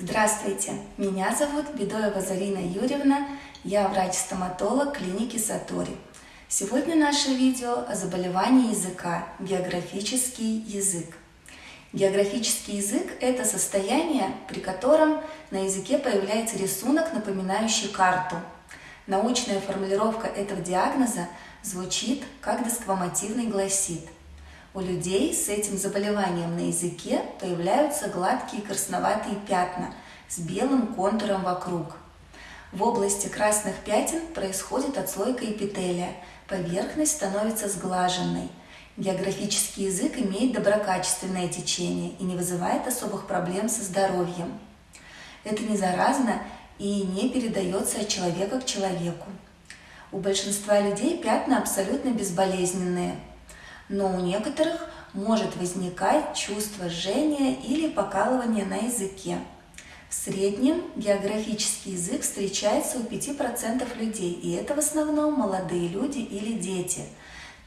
Здравствуйте, меня зовут Бедоева Зарина Юрьевна, я врач-стоматолог клиники Сатори. Сегодня наше видео о заболевании языка – географический язык. Географический язык – это состояние, при котором на языке появляется рисунок, напоминающий карту. Научная формулировка этого диагноза звучит как десквамативный гласит – у людей с этим заболеванием на языке появляются гладкие красноватые пятна с белым контуром вокруг. В области красных пятен происходит отслойка эпителия, поверхность становится сглаженной. Географический язык имеет доброкачественное течение и не вызывает особых проблем со здоровьем. Это не заразно и не передается от человека к человеку. У большинства людей пятна абсолютно безболезненные – но у некоторых может возникать чувство жжения или покалывания на языке. В среднем географический язык встречается у 5% людей, и это в основном молодые люди или дети.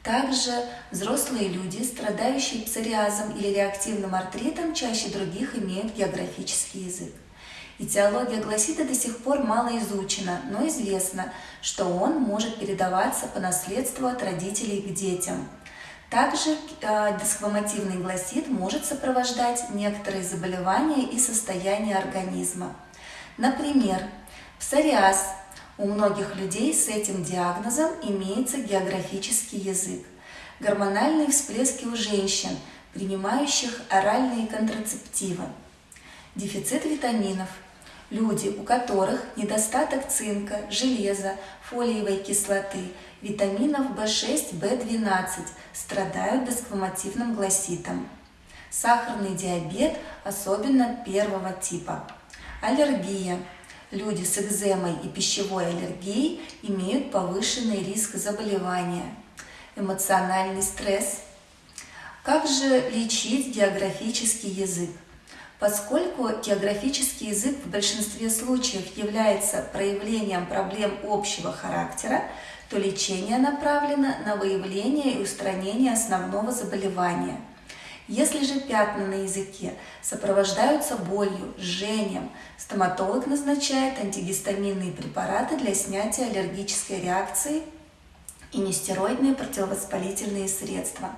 Также взрослые люди, страдающие псориазом или реактивным артритом, чаще других имеют географический язык. Этиология гласита до сих пор мало изучена, но известно, что он может передаваться по наследству от родителей к детям – также э, дисхвамативный гласит может сопровождать некоторые заболевания и состояния организма. Например, псориаз. У многих людей с этим диагнозом имеется географический язык. Гормональные всплески у женщин, принимающих оральные контрацептивы. Дефицит витаминов. Люди, у которых недостаток цинка, железа, фолиевой кислоты – витаминов В6, В12 страдают дисквамативным гласитом. Сахарный диабет, особенно первого типа. Аллергия. Люди с экземой и пищевой аллергией имеют повышенный риск заболевания. Эмоциональный стресс. Как же лечить географический язык? Поскольку географический язык в большинстве случаев является проявлением проблем общего характера, то лечение направлено на выявление и устранение основного заболевания. Если же пятна на языке сопровождаются болью, жжением, стоматолог назначает антигистаминные препараты для снятия аллергической реакции и нестероидные противовоспалительные средства.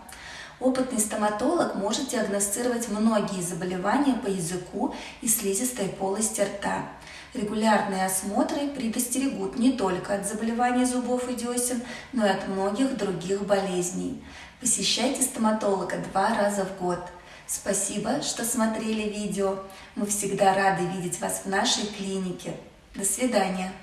Опытный стоматолог может диагностировать многие заболевания по языку и слизистой полости рта. Регулярные осмотры предостерегут не только от заболеваний зубов и десен, но и от многих других болезней. Посещайте стоматолога два раза в год. Спасибо, что смотрели видео. Мы всегда рады видеть вас в нашей клинике. До свидания.